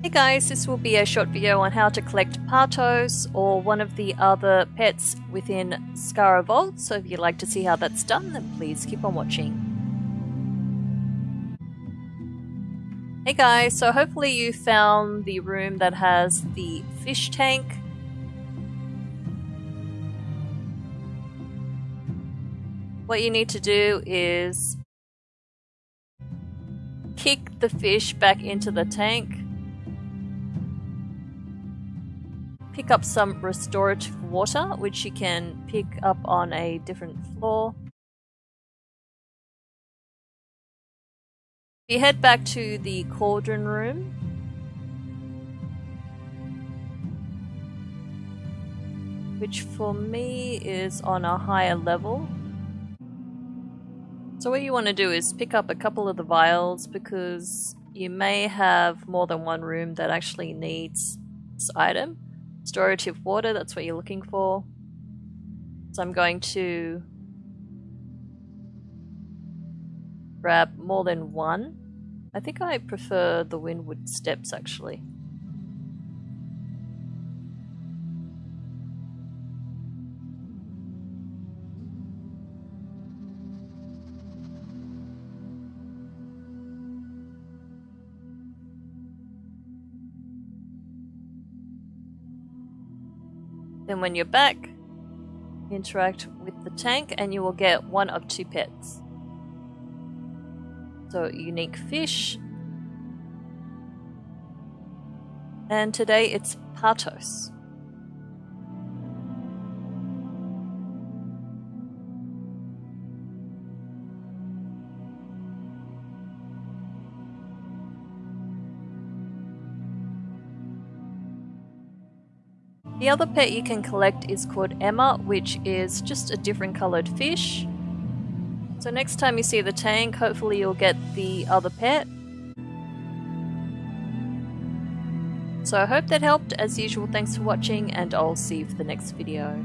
Hey guys, this will be a short video on how to collect Patos or one of the other pets within Zskera Vault, so if you'd like to see how that's done then please keep on watching. Hey guys, so hopefully you found the room that has the fish tank. What you need to do is kick the fish back into the tank pick up some restorative water, which you can pick up on a different floor. We head back to the cauldron room. Which for me is on a higher level. So what you want to do is pick up a couple of the vials because you may have more than one room that actually needs this item. Restorative water, that's what you're looking for. So I'm going to grab more than one. I think I prefer the Windwood Steps actually. Then when you're back, interact with the tank and you will get one of two pets. So unique fish. And today it's Patos. The other pet you can collect is called Emma, which is just a different coloured fish. So next time you see the tank, hopefully you'll get the other pet. So I hope that helped. As usual, thanks for watching and I'll see you for the next video.